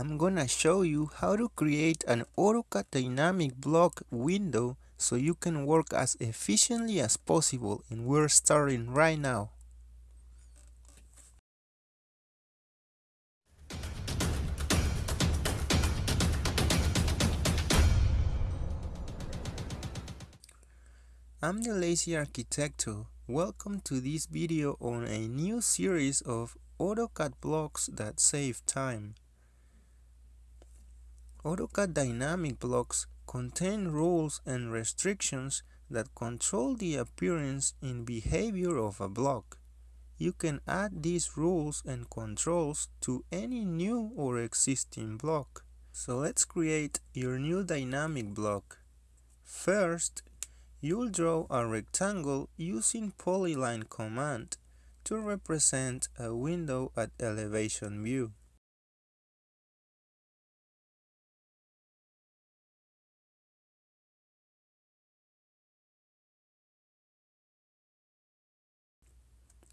I'm gonna show you how to create an AutoCAD dynamic block window so you can work as efficiently as possible and we're starting right now. I'm the Lazy Arquitecto. Welcome to this video on a new series of AutoCAD blocks that save time. AutoCAD dynamic blocks contain rules and restrictions that control the appearance and behavior of a block. You can add these rules and controls to any new or existing block. So let's create your new dynamic block. First, you'll draw a rectangle using polyline command to represent a window at elevation view.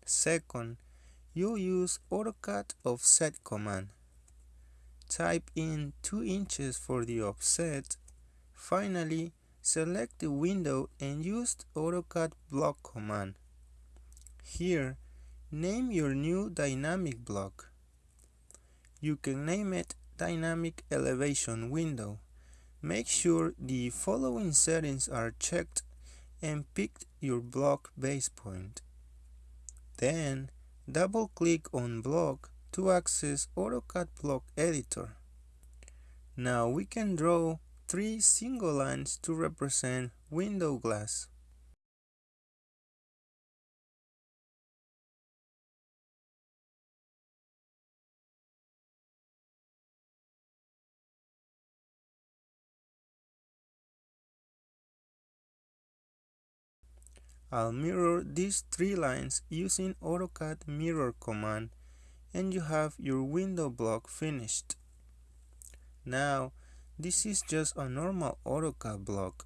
Second, you use AutoCAD offset command. Type in 2 inches for the offset. Finally, select the window and use AutoCAD block command. Here, name your new dynamic block. You can name it Dynamic Elevation Window. Make sure the following settings are checked and pick your block base point. Then, double-click on Block to access AutoCAD Block Editor. Now we can draw three single lines to represent window glass. I'll mirror these three lines using AutoCAD mirror command and you have your window block finished. Now, this is just a normal AutoCAD block.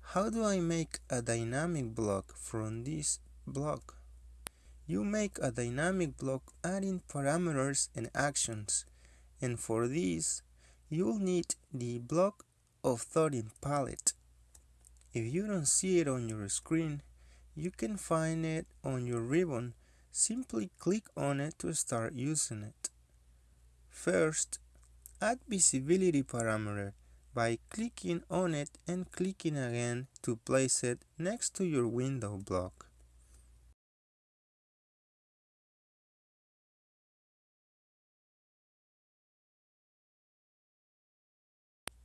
How do I make a dynamic block from this block? You make a dynamic block adding parameters and actions, and for this, you'll need the block of authoring palette. If you don't see it on your screen, you can find it on your ribbon. Simply click on it to start using it. First, add visibility parameter by clicking on it and clicking again to place it next to your window block.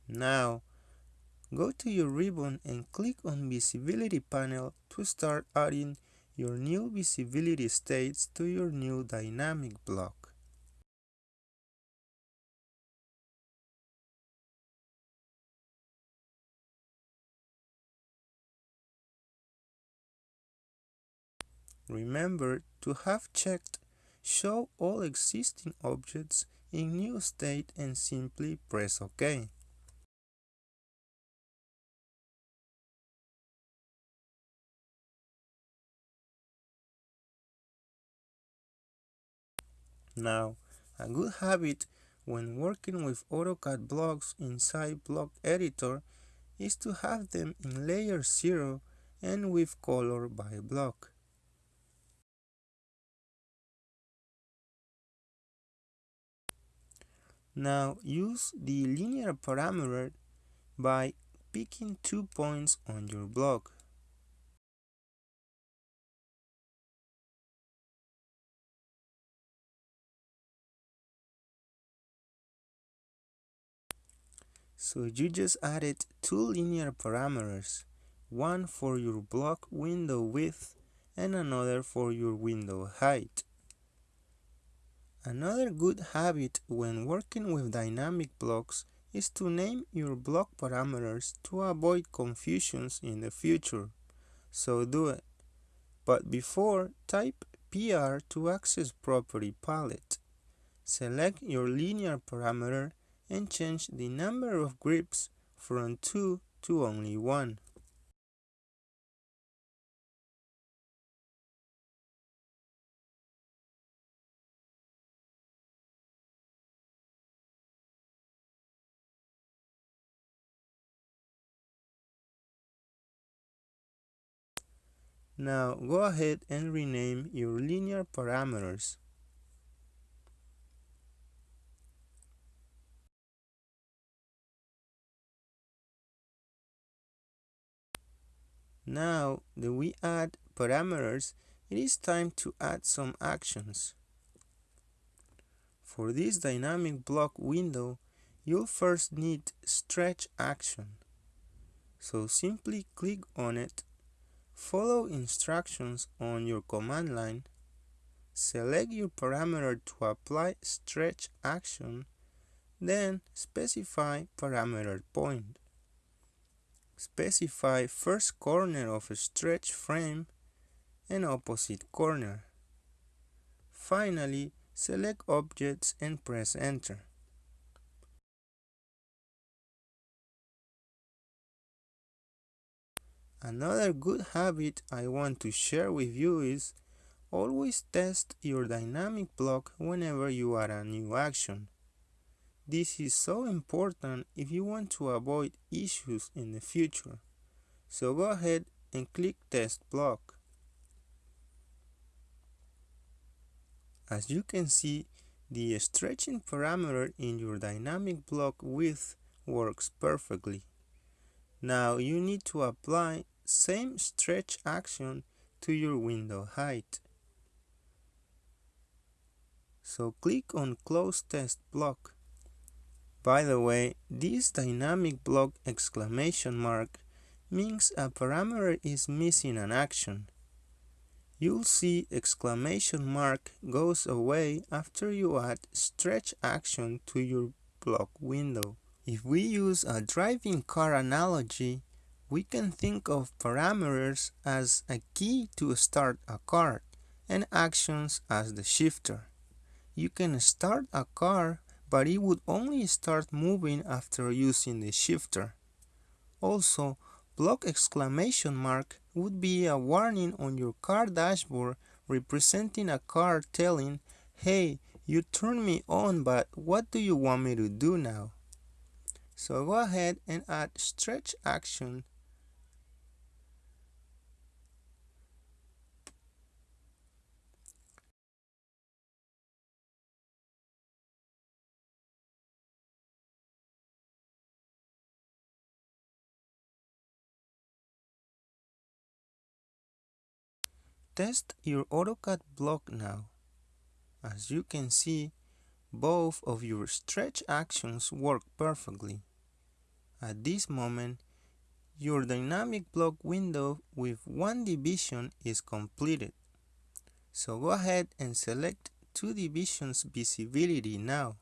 Now, Go to your ribbon and click on Visibility panel to start adding your new visibility states to your new dynamic block. Remember to have checked Show all existing objects in new state and simply press OK. Now, a good habit when working with AutoCAD blocks inside Block Editor is to have them in layer 0 and with color by block. Now use the linear parameter by picking two points on your block. So you just added two linear parameters, one for your block window width and another for your window height. Another good habit when working with dynamic blocks is to name your block parameters to avoid confusions in the future. So do it. But before, type PR to access property palette. Select your linear parameter and change the number of grips from 2 to only 1. Now go ahead and rename your linear parameters. Now that we add parameters, it is time to add some actions. For this dynamic block window, you'll first need stretch action. So simply click on it, follow instructions on your command line, select your parameter to apply stretch action, then specify parameter point specify first corner of a stretch frame and opposite corner. Finally, select objects and press enter. Another good habit I want to share with you is always test your dynamic block whenever you add a new action. This is so important if you want to avoid issues in the future. So go ahead and click Test Block. As you can see, the stretching parameter in your dynamic block width works perfectly. Now you need to apply same stretch action to your window height. So click on Close Test Block. By the way, this dynamic block exclamation mark means a parameter is missing an action. You'll see exclamation mark goes away after you add stretch action to your block window. If we use a driving car analogy, we can think of parameters as a key to start a car and actions as the shifter. You can start a car but it would only start moving after using the shifter. Also, block exclamation mark would be a warning on your car dashboard representing a car telling, hey, you turned me on, but what do you want me to do now? So go ahead and add stretch action Test your AutoCAD block now. As you can see, both of your stretch actions work perfectly. At this moment, your dynamic block window with one division is completed. So go ahead and select two divisions visibility now.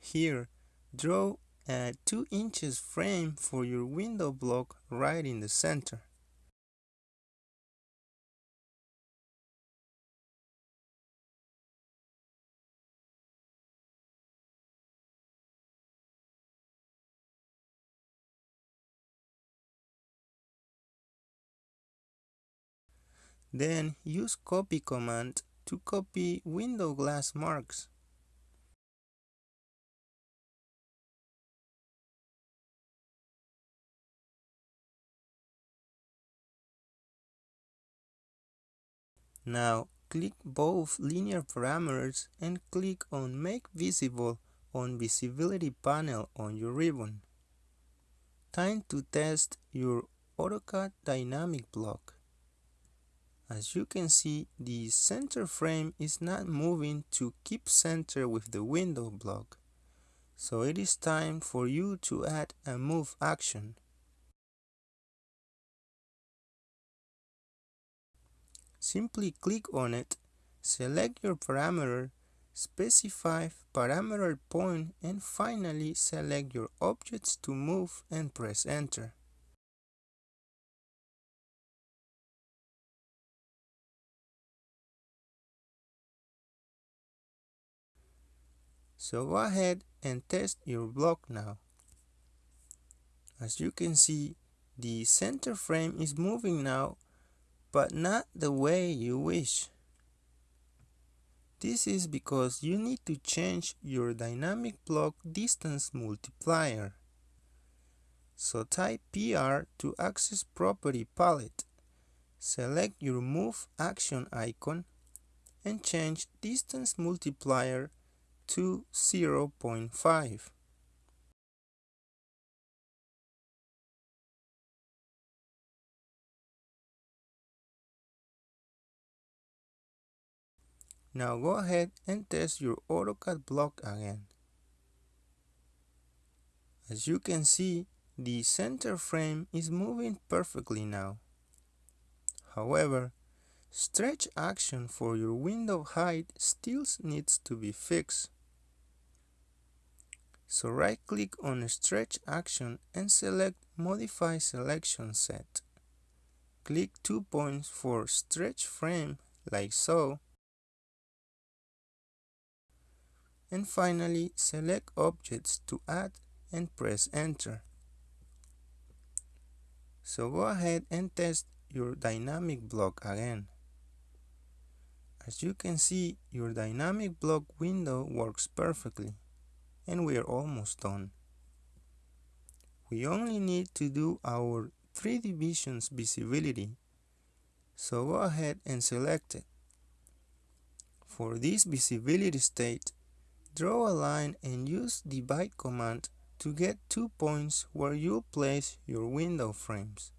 Here, draw a 2 inches frame for your window block right in the center. Then use copy command to copy window glass marks. Now click both linear parameters and click on Make Visible on Visibility panel on your ribbon. Time to test your AutoCAD dynamic block. As you can see, the center frame is not moving to keep center with the window block. So it is time for you to add a move action. Simply click on it, select your parameter, specify parameter point and finally select your objects to move and press enter. So go ahead and test your block now. As you can see, the center frame is moving now, but not the way you wish. This is because you need to change your dynamic block distance multiplier. So type PR to access property palette. select your move action icon and change distance multiplier to 0.5. Now go ahead and test your AutoCAD block again. As you can see, the center frame is moving perfectly now. However, stretch action for your window height still needs to be fixed. So right click on stretch action and select modify selection set. Click two points for stretch frame like so and finally select objects to add and press enter. So go ahead and test your dynamic block again. As you can see, your dynamic block window works perfectly and we are almost done. We only need to do our 3 divisions visibility, so go ahead and select it. For this visibility state, Draw a line and use the divide command to get two points where you'll place your window frames.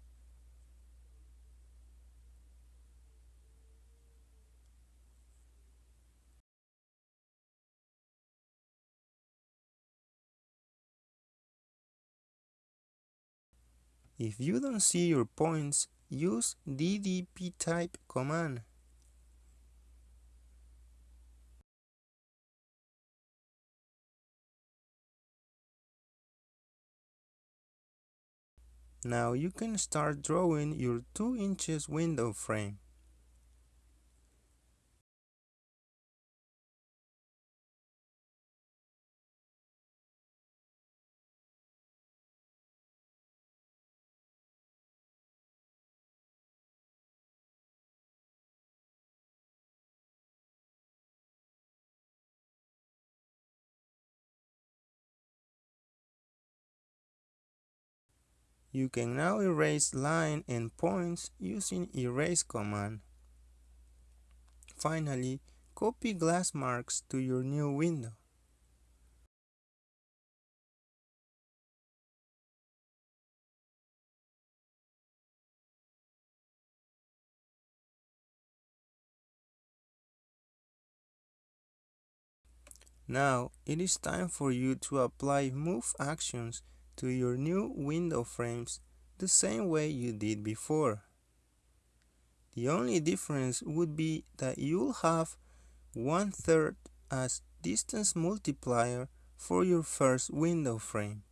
If you don't see your points, use DDPTYPE command Now you can start drawing your 2 inches window frame. You can now erase line and points using erase command. Finally, copy glass marks to your new window. Now, it is time for you to apply move actions to your new window frames the same way you did before. The only difference would be that you'll have one third as distance multiplier for your first window frame.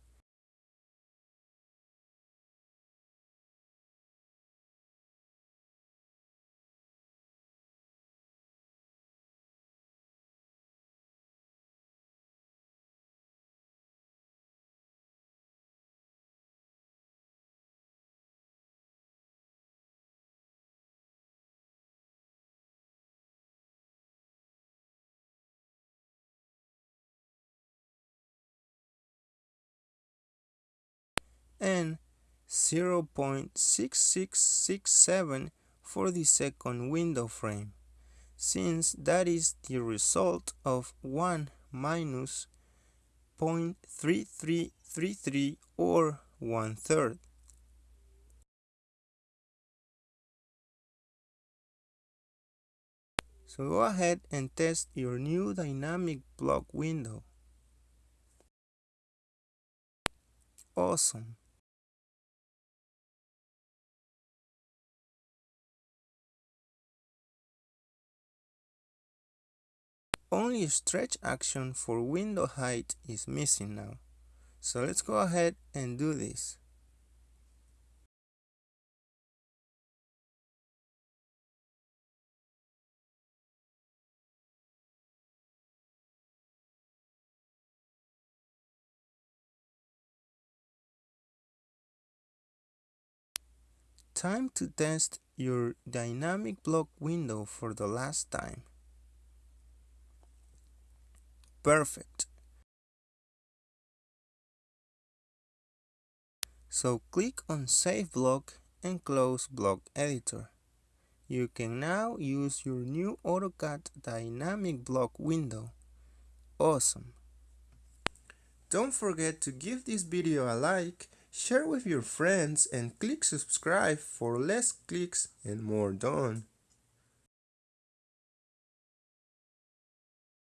And 0.6667 for the second window frame, since that is the result of 1 minus 0.3333 or one third. So go ahead and test your new dynamic block window. Awesome. Only stretch action for window height is missing now. So let's go ahead and do this. Time to test your dynamic block window for the last time. Perfect. So click on Save Block and close Block Editor. You can now use your new AutoCAD dynamic block window. Awesome! Don't forget to give this video a like, share with your friends and click subscribe for less clicks and more done.